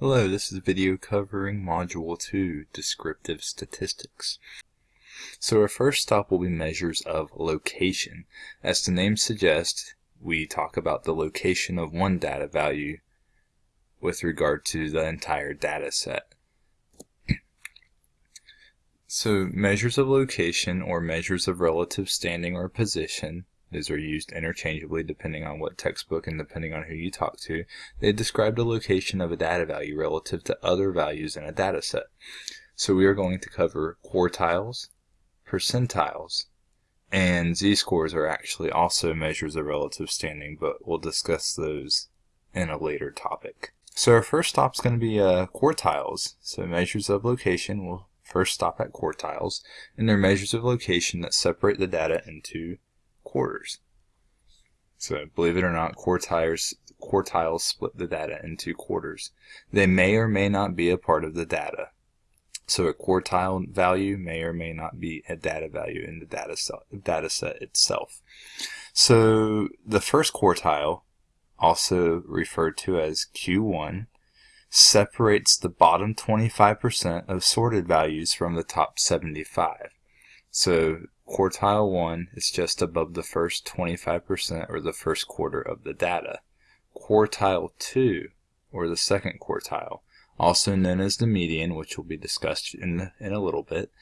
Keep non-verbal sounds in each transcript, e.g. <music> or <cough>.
Hello, this is a video covering Module 2, Descriptive Statistics. So our first stop will be measures of location. As the name suggests, we talk about the location of one data value with regard to the entire data set. So measures of location or measures of relative standing or position these are used interchangeably depending on what textbook and depending on who you talk to. They describe the location of a data value relative to other values in a data set. So we are going to cover quartiles, percentiles, and z-scores are actually also measures of relative standing, but we'll discuss those in a later topic. So our first stop is going to be uh, quartiles. So measures of location, we'll first stop at quartiles, and they're measures of location that separate the data into quarters. So believe it or not, quartiles, quartiles split the data into quarters. They may or may not be a part of the data. So a quartile value may or may not be a data value in the data data set itself. So the first quartile, also referred to as Q1, separates the bottom 25% of sorted values from the top 75. So Quartile 1 is just above the first 25% or the first quarter of the data. Quartile 2, or the second quartile, also known as the median, which will be discussed in, in a little bit,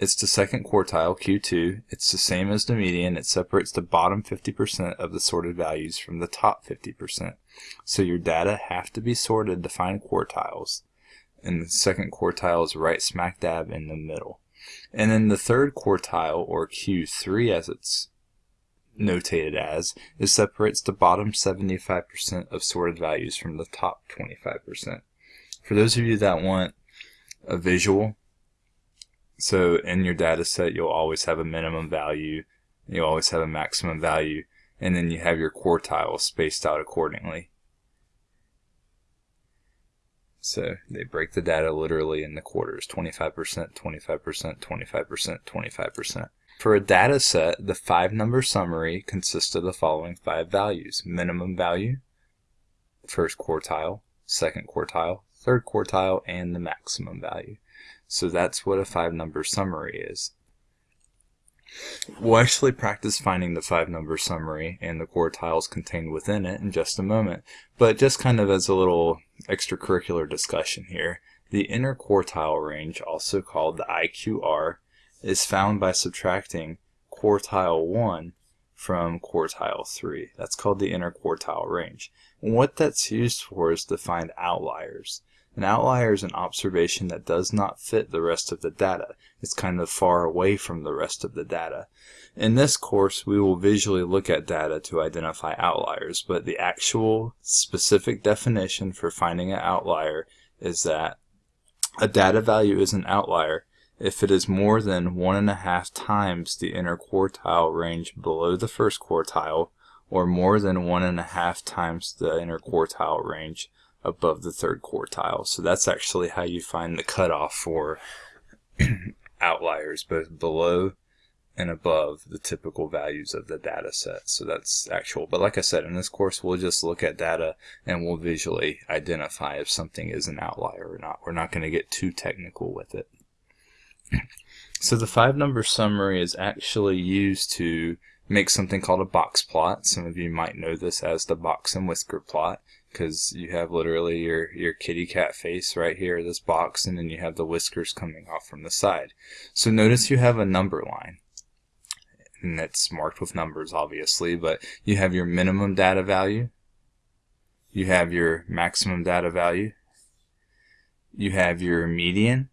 it's the second quartile, Q2. It's the same as the median. It separates the bottom 50% of the sorted values from the top 50%. So your data have to be sorted to find quartiles. And the second quartile is right smack dab in the middle. And then the third quartile, or Q3 as it's notated as, it separates the bottom 75% of sorted values from the top 25%. For those of you that want a visual, so in your data set you'll always have a minimum value, you'll always have a maximum value, and then you have your quartiles spaced out accordingly. So they break the data literally in the quarters 25%, 25%, 25%, 25%. For a data set, the five number summary consists of the following five values minimum value, first quartile, second quartile, third quartile, and the maximum value. So that's what a five number summary is. We'll actually practice finding the five number summary and the quartiles contained within it in just a moment, but just kind of as a little extracurricular discussion here, the inner quartile range, also called the IQR, is found by subtracting quartile 1 from quartile 3. That's called the inner quartile range. And what that's used for is to find outliers. An outlier is an observation that does not fit the rest of the data. It's kind of far away from the rest of the data. In this course, we will visually look at data to identify outliers, but the actual specific definition for finding an outlier is that a data value is an outlier if it is more than one and a half times the inner quartile range below the first quartile or more than one and a half times the inner quartile range above the third quartile. So that's actually how you find the cutoff for <clears throat> outliers, both below and above the typical values of the data set. So that's actual. But like I said, in this course, we'll just look at data and we'll visually identify if something is an outlier or not. We're not going to get too technical with it. <clears throat> So the five number summary is actually used to make something called a box plot. Some of you might know this as the box and whisker plot because you have literally your, your kitty cat face right here, this box, and then you have the whiskers coming off from the side. So notice you have a number line. And it's marked with numbers, obviously, but you have your minimum data value, you have your maximum data value, you have your median,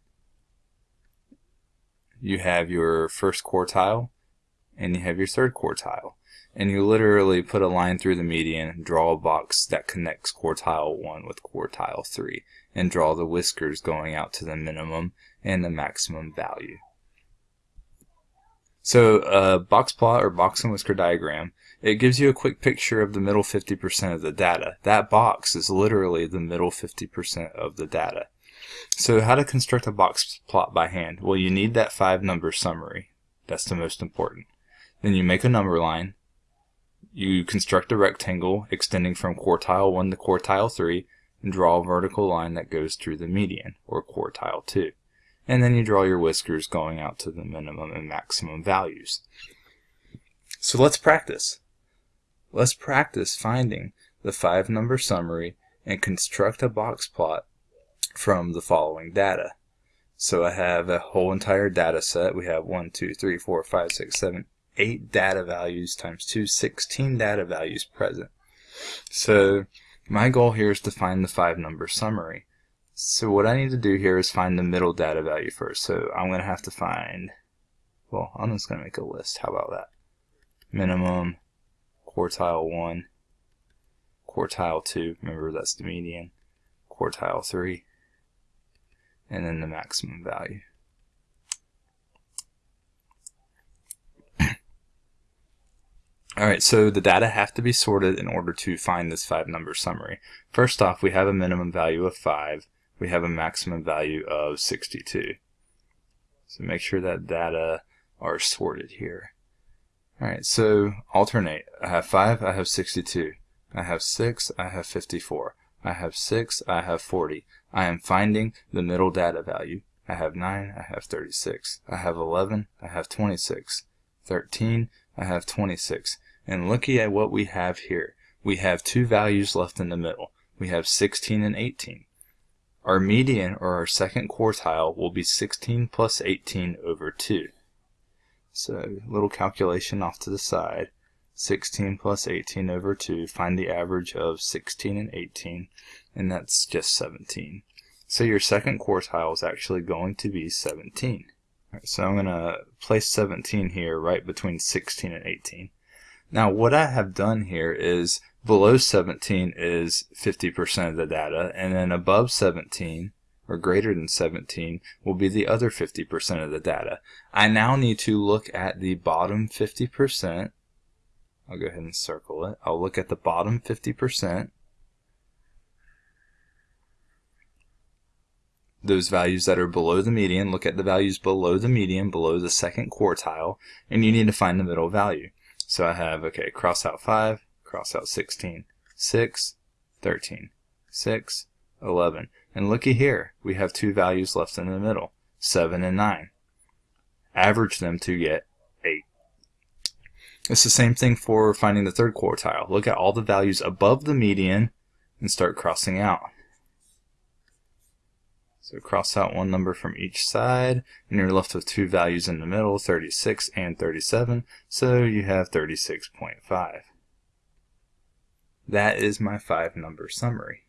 you have your first quartile, and you have your third quartile and you literally put a line through the median, draw a box that connects quartile 1 with quartile 3, and draw the whiskers going out to the minimum and the maximum value. So a box plot or box and whisker diagram, it gives you a quick picture of the middle 50% of the data. That box is literally the middle 50% of the data. So how to construct a box plot by hand? Well, you need that five number summary. That's the most important. Then you make a number line, you construct a rectangle extending from quartile 1 to quartile 3, and draw a vertical line that goes through the median, or quartile 2. And then you draw your whiskers going out to the minimum and maximum values. So let's practice. Let's practice finding the five number summary and construct a box plot from the following data. So I have a whole entire data set. We have 1, 2, 3, 4, 5, 6, 7, 8 data values times 2, 16 data values present. So my goal here is to find the five number summary. So what I need to do here is find the middle data value first. So I'm going to have to find, well, I'm just going to make a list. How about that? Minimum, quartile 1, quartile 2, remember that's the median, quartile 3, and then the maximum value. Alright, so the data have to be sorted in order to find this five number summary. First off, we have a minimum value of 5. We have a maximum value of 62. So make sure that data are sorted here. Alright, so alternate. I have 5, I have 62. I have 6, I have 54. I have 6, I have 40. I am finding the middle data value. I have 9, I have 36. I have 11, I have 26. 13, I have 26. And looking at what we have here, we have two values left in the middle. We have 16 and 18. Our median, or our second quartile, will be 16 plus 18 over 2. So, little calculation off to the side. 16 plus 18 over 2, find the average of 16 and 18, and that's just 17. So your second quartile is actually going to be 17. Right, so I'm going to place 17 here right between 16 and 18. Now what I have done here is below 17 is 50% of the data, and then above 17 or greater than 17 will be the other 50% of the data. I now need to look at the bottom 50% I'll go ahead and circle it. I'll look at the bottom 50%. Those values that are below the median, look at the values below the median, below the second quartile, and you need to find the middle value. So I have, okay, cross out 5, cross out 16, 6, 13, 6, 11. And looky here, we have two values left in the middle, 7 and 9. Average them to get 8. it's the same thing for finding the third quartile. Look at all the values above the median and start crossing out. So cross out one number from each side, and you're left with two values in the middle, 36 and 37, so you have 36.5. That is my five number summary.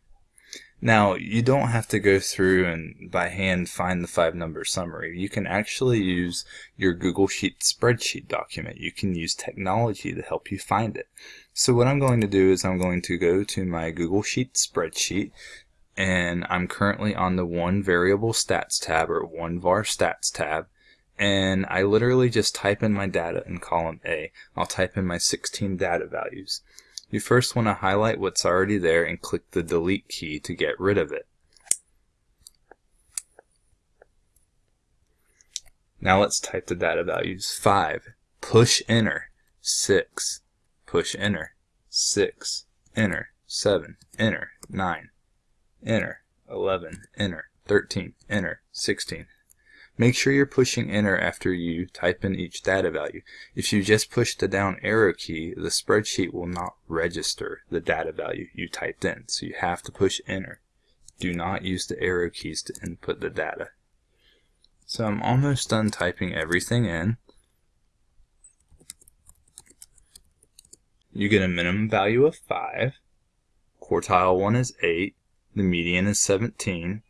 Now, you don't have to go through and by hand find the five number summary. You can actually use your Google Sheet spreadsheet document. You can use technology to help you find it. So what I'm going to do is I'm going to go to my Google Sheet spreadsheet and I'm currently on the one variable stats tab or one var stats tab and I literally just type in my data in column A. I'll type in my 16 data values. You first want to highlight what's already there and click the delete key to get rid of it. Now let's type the data values. 5, push enter, 6, push enter, 6, enter, 7, enter, 9, enter, 11, enter, 13, enter, 16, Make sure you're pushing enter after you type in each data value. If you just push the down arrow key, the spreadsheet will not register the data value you typed in. So you have to push enter. Do not use the arrow keys to input the data. So I'm almost done typing everything in. You get a minimum value of 5. Quartile 1 is 8. The median is 17.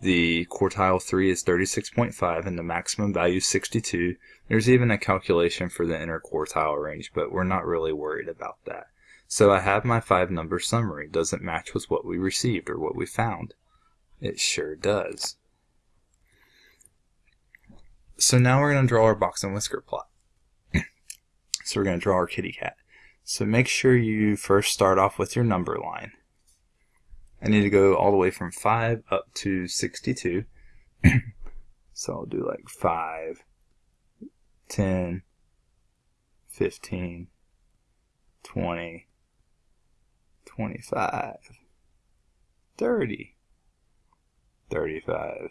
The quartile 3 is 36.5 and the maximum value is 62. There's even a calculation for the interquartile range, but we're not really worried about that. So I have my five number summary. Does it match with what we received or what we found? It sure does. So now we're going to draw our box and whisker plot. <clears throat> so we're going to draw our kitty cat. So make sure you first start off with your number line. I need to go all the way from 5 up to 62. <clears throat> so I'll do like 5, 10, 15, 20, 25, 30, 35,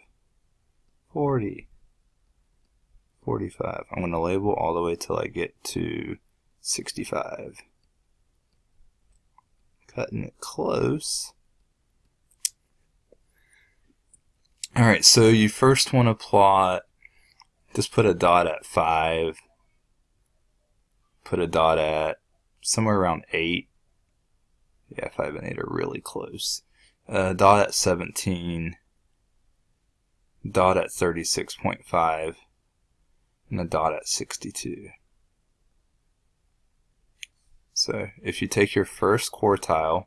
40, 45. I'm going to label all the way till I get to 65. Cutting it close. Alright, so you first want to plot, just put a dot at 5, put a dot at somewhere around 8. Yeah, 5 and 8 are really close. Uh, dot at 17, dot at 36.5, and a dot at 62. So if you take your first quartile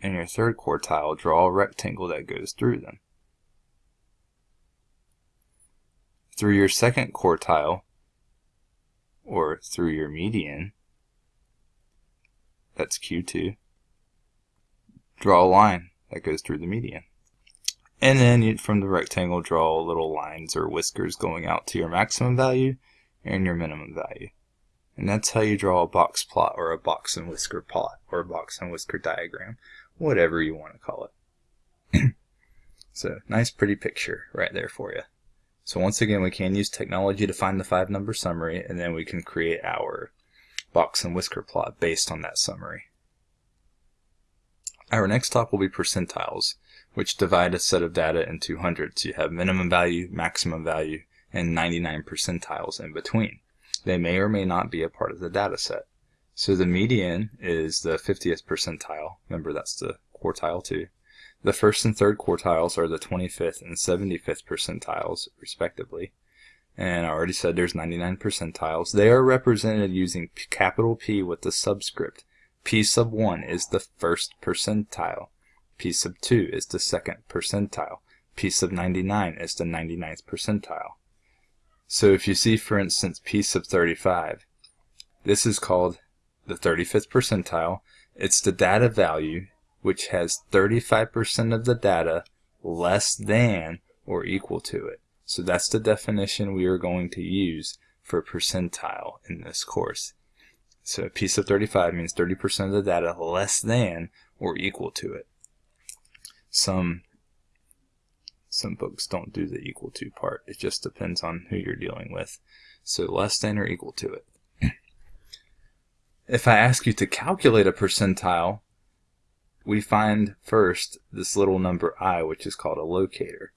and your third quartile, draw a rectangle that goes through them. Through your second quartile, or through your median, that's Q2, draw a line that goes through the median. And then you, from the rectangle, draw little lines or whiskers going out to your maximum value and your minimum value. And that's how you draw a box plot or a box and whisker plot or a box and whisker diagram, whatever you want to call it. <clears throat> so nice pretty picture right there for you. So once again, we can use technology to find the five number summary and then we can create our box and whisker plot based on that summary. Our next talk will be percentiles, which divide a set of data into hundreds. You have minimum value, maximum value, and 99 percentiles in between. They may or may not be a part of the data set. So the median is the 50th percentile. Remember, that's the quartile two. The first and third quartiles are the 25th and 75th percentiles, respectively. And I already said there's 99 percentiles. They are represented using capital P with the subscript P sub 1 is the first percentile. P sub 2 is the second percentile. P sub 99 is the 99th percentile. So if you see, for instance, P sub 35, this is called the 35th percentile. It's the data value which has 35% of the data less than or equal to it. So that's the definition we are going to use for percentile in this course. So a P sub 35 means 30% of the data less than or equal to it. Some some books don't do the equal to part. It just depends on who you're dealing with. So less than or equal to it. <clears throat> if I ask you to calculate a percentile, we find first this little number i, which is called a locator.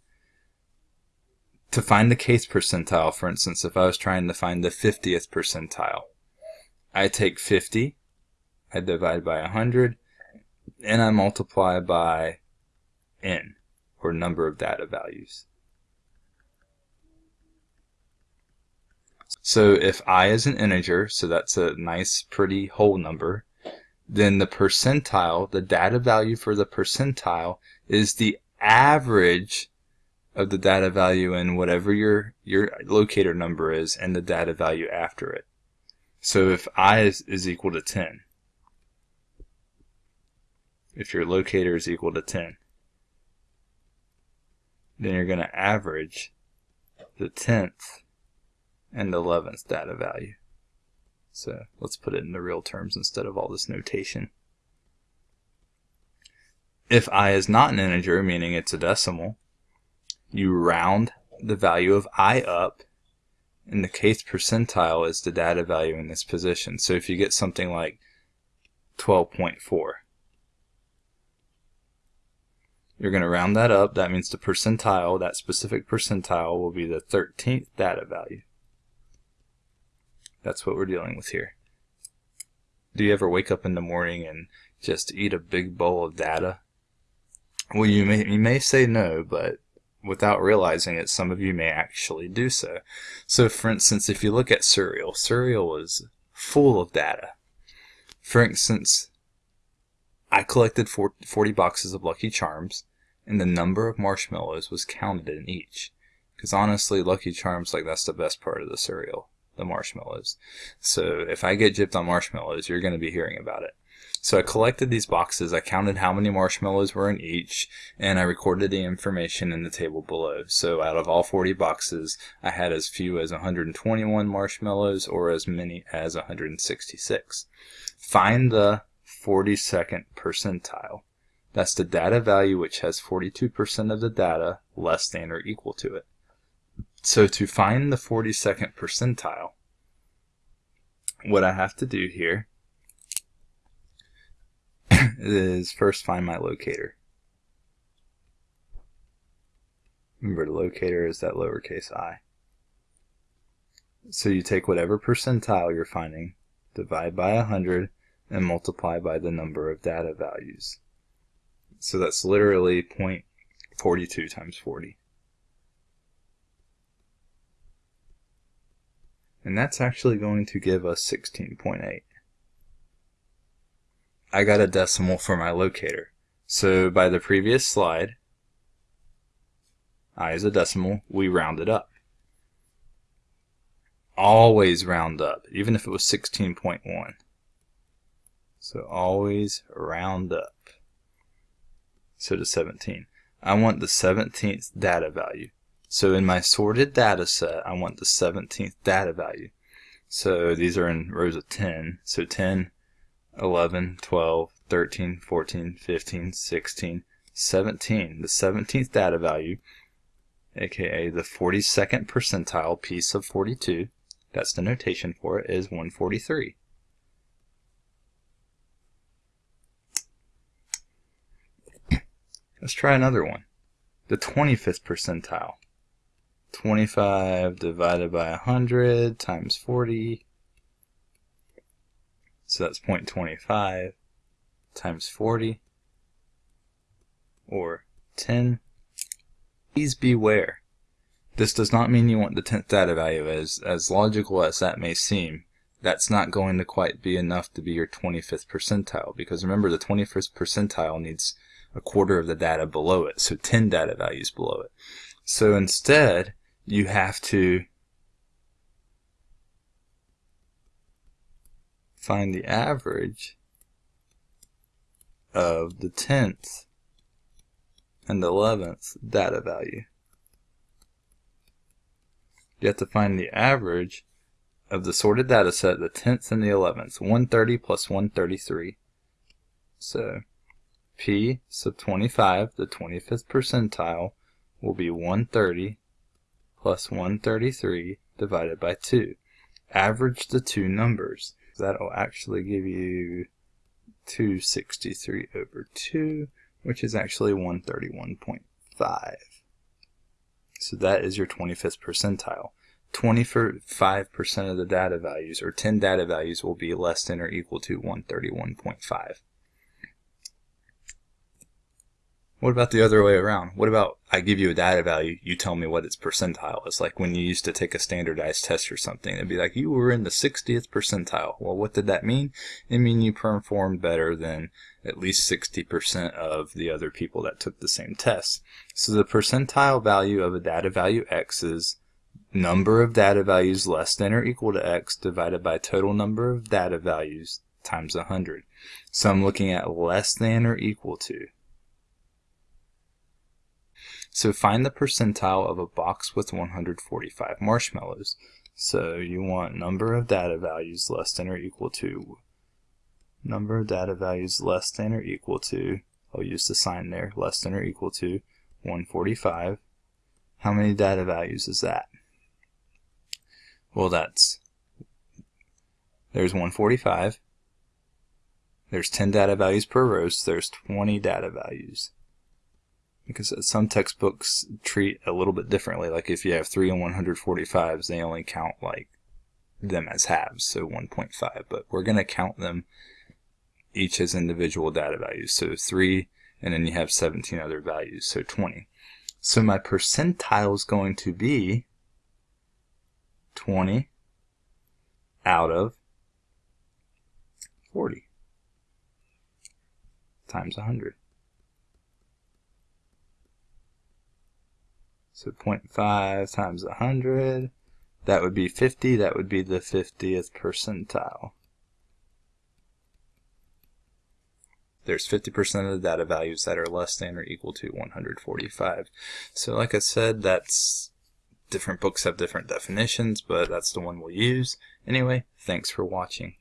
To find the kth percentile, for instance, if I was trying to find the 50th percentile, I take 50, I divide by 100, and I multiply by n, or number of data values. So if i is an integer, so that's a nice pretty whole number, then the percentile, the data value for the percentile, is the average of the data value in whatever your, your locator number is and the data value after it. So if i is, is equal to 10, if your locator is equal to 10, then you're going to average the 10th and 11th data value. So uh, let's put it into real terms instead of all this notation. If i is not an integer, meaning it's a decimal, you round the value of i up and the kth percentile is the data value in this position. So if you get something like 12.4, you're going to round that up. That means the percentile, that specific percentile, will be the 13th data value. That's what we're dealing with here. Do you ever wake up in the morning and just eat a big bowl of data? Well, you may, you may say no, but without realizing it, some of you may actually do so. So for instance, if you look at cereal, cereal is full of data. For instance, I collected 40 boxes of Lucky Charms, and the number of marshmallows was counted in each. Because honestly, Lucky Charms, like that's the best part of the cereal, the marshmallows. So if I get gypped on marshmallows, you're going to be hearing about it. So I collected these boxes, I counted how many marshmallows were in each, and I recorded the information in the table below. So out of all 40 boxes, I had as few as 121 marshmallows or as many as 166. Find the 42nd percentile. That's the data value which has 42% of the data less than or equal to it. So to find the 42nd percentile, what I have to do here <clears throat> is first find my locator. Remember the locator is that lowercase i. So you take whatever percentile you're finding, divide by 100, and multiply by the number of data values. So that's literally 0.42 times 40. And that's actually going to give us 16.8. I got a decimal for my locator. So by the previous slide, i is a decimal, we round it up. Always round up, even if it was 16.1. So always round up. So to 17. I want the 17th data value. So in my sorted data set, I want the 17th data value. So these are in rows of 10. So 10, 11, 12, 13, 14, 15, 16, 17. The 17th data value, aka the 42nd percentile P sub 42, that's the notation for it, is 143. Let's try another one. The 25th percentile. 25 divided by 100 times 40. So that's 0.25 times 40 or 10. Please beware. This does not mean you want the 10th data value as, as logical as that may seem. That's not going to quite be enough to be your 25th percentile because remember the 21st percentile needs a quarter of the data below it, so 10 data values below it. So instead, you have to find the average of the 10th and 11th data value. You have to find the average of the sorted data set, the 10th and the 11th, 130 plus 133. So P sub 25, the 25th percentile, will be 130 plus 133 divided by 2. Average the two numbers. That'll actually give you 263 over 2, which is actually 131.5. So that is your 25th percentile. 25% of the data values, or 10 data values, will be less than or equal to 131.5. What about the other way around? What about I give you a data value, you tell me what its percentile is? Like when you used to take a standardized test or something, it'd be like you were in the 60th percentile. Well, what did that mean? It mean you performed better than at least 60% of the other people that took the same test. So the percentile value of a data value x is number of data values less than or equal to x divided by total number of data values times 100. So I'm looking at less than or equal to. So find the percentile of a box with 145 marshmallows. So you want number of data values less than or equal to number of data values less than or equal to I'll use the sign there less than or equal to 145 how many data values is that? Well that's there's 145 there's 10 data values per row so there's 20 data values because some textbooks treat a little bit differently. Like if you have 3 and 145s, they only count like them as halves, so 1.5. But we're going to count them each as individual data values. So 3, and then you have 17 other values, so 20. So my percentile is going to be 20 out of 40 times 100. So 0.5 times 100, that would be 50, that would be the 50th percentile. There's 50% of the data values that are less than or equal to 145. So like I said, that's different books have different definitions, but that's the one we'll use. Anyway, thanks for watching.